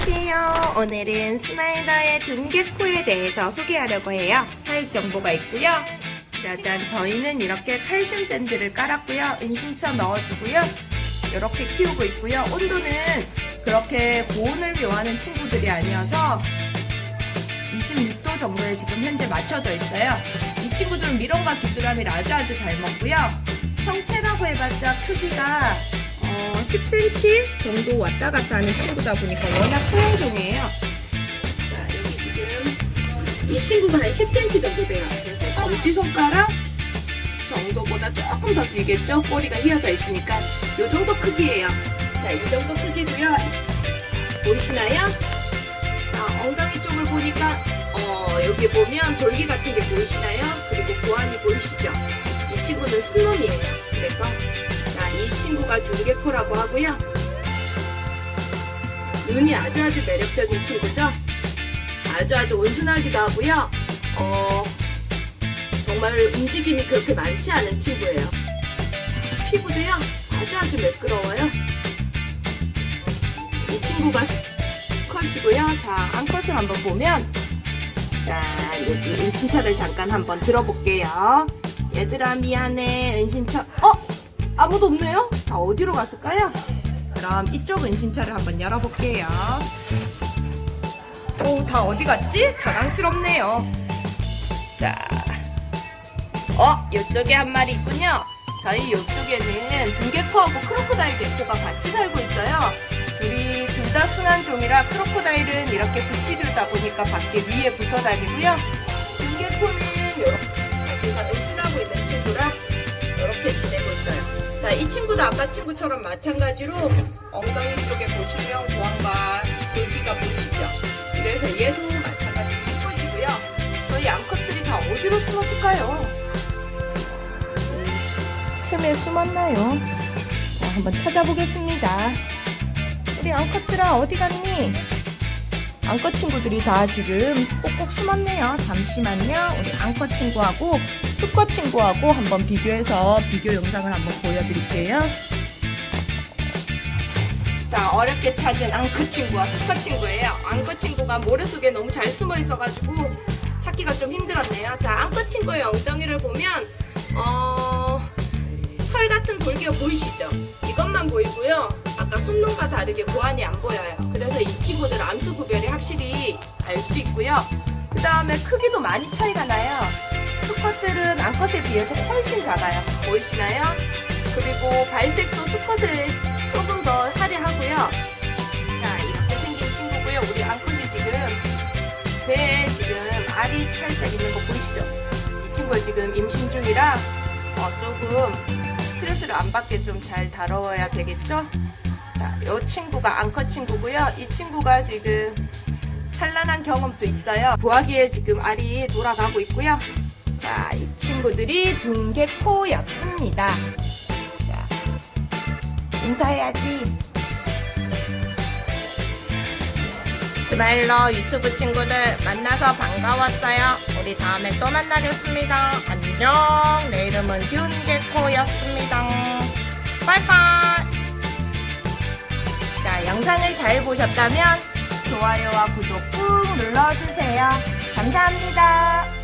안녕하세요. 오늘은 스마일러의 등개코에 대해서 소개하려고 해요. 사육 정보가 있고요. 짜잔, 저희는 이렇게 칼슘 샌드를 깔았고요. 은신처 넣어주고요. 이렇게 키우고 있고요. 온도는 그렇게 고온을 요하는 친구들이 아니어서 26도 정도에 지금 현재 맞춰져 있어요. 이 친구들은 미론과 귀뚜라미를 아주 아주 잘 먹고요. 성체라고 해봤자 크기가 어, 10cm 정도 왔다 갔다 하는 친구다 보니까 워낙 소형종이에요. 자, 여기 지금 이 친구가 한 10cm 정도 돼요. 그래서 검지손가락 정도보다 조금 더 길겠죠? 꼬리가 휘어져 있으니까 이 정도 크기예요. 자, 이 정도 크기고요. 보이시나요? 자, 엉덩이 쪽을 보니까 어, 여기 보면 돌기 같은 게 보이시나요? 그리고 고환이 보이시죠? 이 친구는 순놈이에요. 그래서 친구가 등개코라고 하고요. 눈이 아주 아주 매력적인 친구죠. 아주 아주 온순하기도 하고요. 어, 정말 움직임이 그렇게 많지 않은 친구예요. 피부도요 아주 아주 매끄러워요. 이 친구가 컷이고요. 자, 암컷을 한번 보면 자, 여기 은신처를 잠깐 한번 들어볼게요. 얘들아 미안해 은신처 어? 아무도 없네요? 다 어디로 갔을까요? 그럼 이쪽 은신처를 한번 열어볼게요. 오, 다 어디 갔지? 당황스럽네요. 자, 어, 이쪽에 한 마리 있군요. 저희 이쪽에는 등개코하고 크로코다일 개코가 같이 살고 있어요. 둘이 둘 다 순환종이라 크로코다일은 이렇게 붙이려다 보니까 밖에 위에 붙어 다니고요. 이 친구도 아까 친구처럼 마찬가지로 엉덩이 쪽에 보시면 고항과 돌기가 보이시죠? 그래서 얘도 마찬가지로 수컷이고요. 저희 암컷들이 다 어디로 숨었을까요? 음, 틈에 숨었나요? 자, 한번 찾아보겠습니다. 우리 암컷들아 어디 갔니? 암컷 친구들이 다 지금 꼭꼭 숨었네요. 잠시만요. 우리 암컷 친구하고 수컷 친구하고 한번 비교해서 비교 영상을 한번 보여드릴게요. 자, 어렵게 찾은 앙컷 친구와 수컷 친구예요. 앙컷 친구가 모래 속에 너무 잘 숨어 있어가지고 찾기가 좀 힘들었네요. 자, 앙컷 친구의 엉덩이를 보면 어, 털 같은 돌기가 보이시죠? 이것만 보이고요. 아까 숨놈과 다르게 고환이 안 보여요. 그래서 이 친구들 암수 구별이 확실히 알 수 있고요. 그 다음에 크기도 많이 차이가 나요. 수컷들은 암컷에 비해서 훨씬 작아요. 보이시나요? 그리고 발색도 수컷에 조금 더 화려하고요. 자, 이렇게 생긴 친구고요. 우리 암컷이 지금 배에 지금 알이 살짝 있는 거 보이시죠? 이 친구가 지금 임신 중이라 어, 조금 스트레스를 안 받게 좀 잘 다뤄야 되겠죠? 자, 이 친구가 암컷 친구고요. 이 친구가 지금 산란한 경험도 있어요. 부화기에 지금 알이 돌아가고 있고요. 자, 이 친구들이 등개코였습니다. 자, 인사해야지. 스마일러 유튜브 친구들 만나서 반가웠어요. 우리 다음에 또 만나겠습니다. 안녕. 내 이름은 균개코였습니다. 영상을 잘 보셨다면 좋아요와 구독 꾹 눌러주세요. 감사합니다.